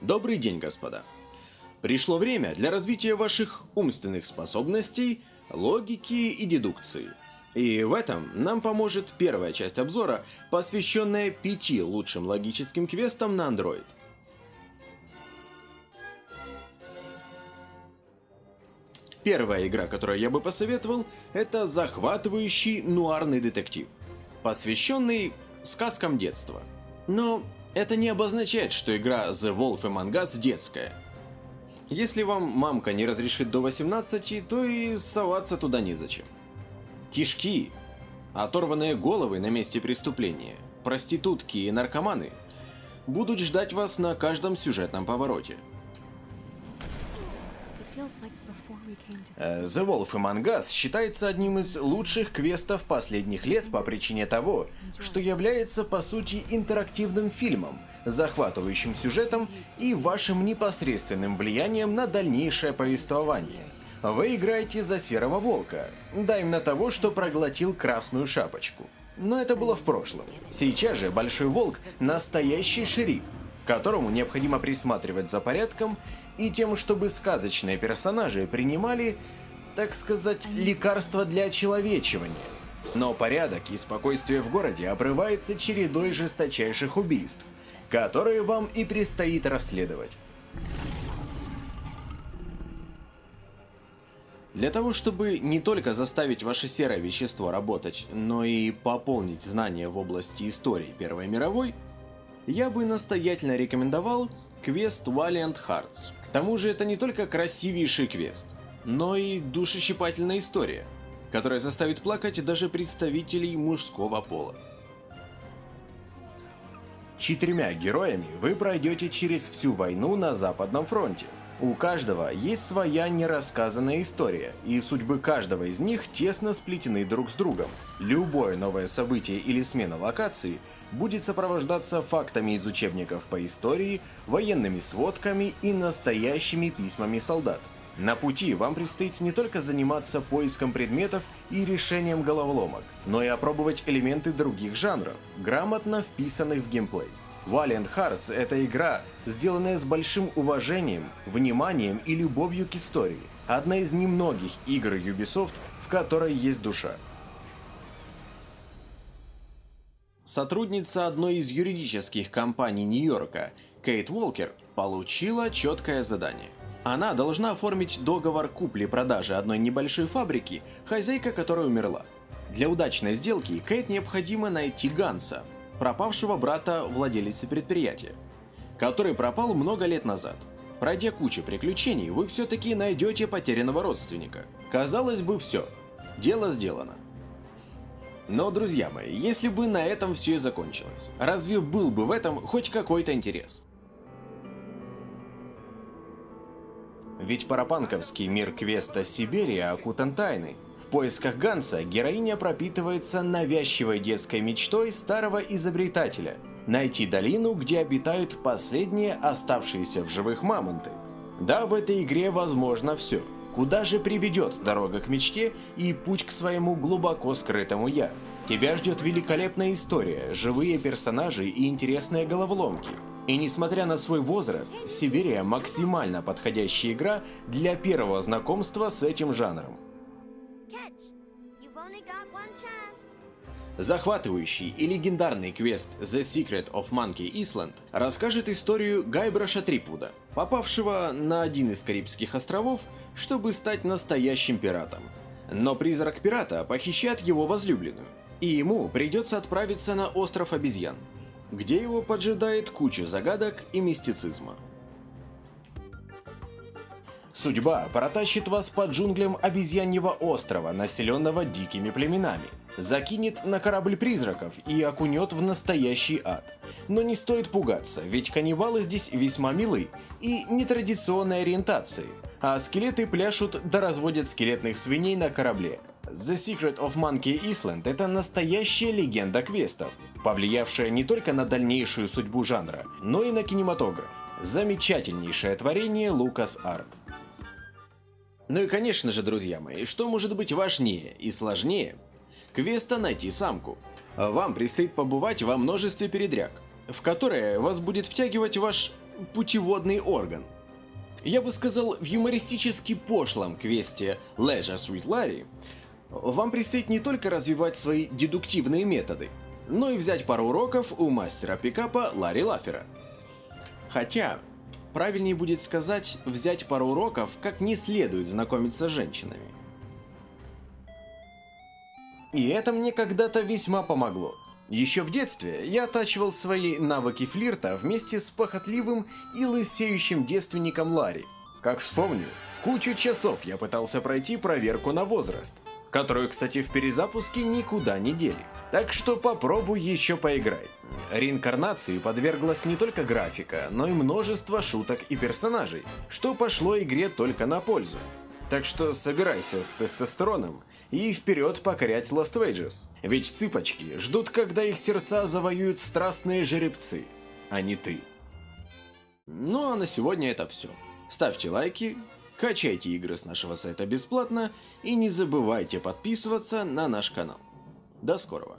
Добрый день, господа. Пришло время для развития ваших умственных способностей, логики и дедукции. И в этом нам поможет первая часть обзора, посвященная пяти лучшим логическим квестам на Android. Первая игра, которую я бы посоветовал, это захватывающий нуарный детектив, посвященный сказкам детства. Но это не обозначает, что игра The Wolf Among Us детская. Если вам мамка не разрешит до 18, то и соваться туда незачем. Кишки, оторванные головы на месте преступления, проститутки и наркоманы будут ждать вас на каждом сюжетном повороте. Э, The Wolf Among Us считается одним из лучших квестов последних лет по причине того, что является по сути интерактивным фильмом, захватывающим сюжетом и вашим непосредственным влиянием на дальнейшее повествование. Вы играете за Серого Волка, даем на того, что проглотил Красную Шапочку. Но это было в прошлом. Сейчас же Большой Волк – настоящий шериф, которому необходимо присматривать за порядком и тем, чтобы сказочные персонажи принимали, так сказать, лекарства для очеловечивания. Но порядок и спокойствие в городе обрывается чередой жесточайших убийств, которые вам и предстоит расследовать. Для того, чтобы не только заставить ваше серое вещество работать, но и пополнить знания в области истории Первой мировой, я бы настоятельно рекомендовал квест Valiant Hearts. К тому же это не только красивейший квест, но и душещипательная история, которая заставит плакать даже представителей мужского пола. Четырьмя героями вы пройдете через всю войну на Западном фронте. У каждого есть своя нерассказанная история, и судьбы каждого из них тесно сплетены друг с другом. Любое новое событие или смена локации будет сопровождаться фактами из учебников по истории, военными сводками и настоящими письмами солдат. На пути вам предстоит не только заниматься поиском предметов и решением головоломок, но и опробовать элементы других жанров, грамотно вписанных в геймплей. Valiant Hearts — это игра, сделанная с большим уважением, вниманием и любовью к истории. Одна из немногих игр Ubisoft, в которой есть душа. Сотрудница одной из юридических компаний Нью-Йорка, Кейт Уолкер, получила четкое задание. Она должна оформить договор купли-продажи одной небольшой фабрики, хозяйка которой умерла. Для удачной сделки Кейт необходимо найти Ганса, пропавшего брата владелицы предприятия, который пропал много лет назад. Пройдя кучу приключений, вы все-таки найдете потерянного родственника. Казалось бы, все. Дело сделано. Но, друзья мои, если бы на этом все и закончилось, разве был бы в этом хоть какой-то интерес? Ведь парапанковский мир квеста Сибирия окутан тайной. В поисках Ганса героиня пропитывается навязчивой детской мечтой старого изобретателя – найти долину, где обитают последние оставшиеся в живых мамонты. Да, в этой игре возможно все – Куда же приведет дорога к мечте и путь к своему глубоко скрытому «я»? Тебя ждет великолепная история, живые персонажи и интересные головоломки. И несмотря на свой возраст, Сибирия максимально подходящая игра для первого знакомства с этим жанром. Захватывающий и легендарный квест The Secret of Monkey Island расскажет историю Гайбраша Трипвуда, попавшего на один из Карибских островов чтобы стать настоящим пиратом. Но призрак пирата похищает его возлюбленную, и ему придется отправиться на остров обезьян, где его поджидает куча загадок и мистицизма. Судьба протащит вас по джунглям обезьяньего острова, населенного дикими племенами. Закинет на корабль призраков и окунет в настоящий ад. Но не стоит пугаться, ведь каннибалы здесь весьма милы и нетрадиционной ориентации – а скелеты пляшут да разводят скелетных свиней на корабле. The Secret of Monkey Island – это настоящая легенда квестов, повлиявшая не только на дальнейшую судьбу жанра, но и на кинематограф. Замечательнейшее творение Lucas Art. Ну и конечно же, друзья мои, что может быть важнее и сложнее квеста найти самку. Вам предстоит побывать во множестве передряг, в которые вас будет втягивать ваш путеводный орган. Я бы сказал, в юмористически пошлом квесте Leisure Sweet Larry вам предстоит не только развивать свои дедуктивные методы, но и взять пару уроков у мастера пикапа Ларри Лафера. Хотя, правильнее будет сказать, взять пару уроков, как не следует знакомиться с женщинами. И это мне когда-то весьма помогло. Еще в детстве я оттачивал свои навыки флирта вместе с похотливым и лысеющим девственником Ларри. Как вспомню, кучу часов я пытался пройти проверку на возраст, которую, кстати, в перезапуске никуда не дели. Так что попробуй еще поиграй. Реинкарнации подверглась не только графика, но и множество шуток и персонажей, что пошло игре только на пользу. Так что собирайся с тестостероном и вперед покорять Wages. Ведь цыпочки ждут, когда их сердца завоюют страстные жеребцы, а не ты. Ну а на сегодня это все. Ставьте лайки, качайте игры с нашего сайта бесплатно и не забывайте подписываться на наш канал. До скорого.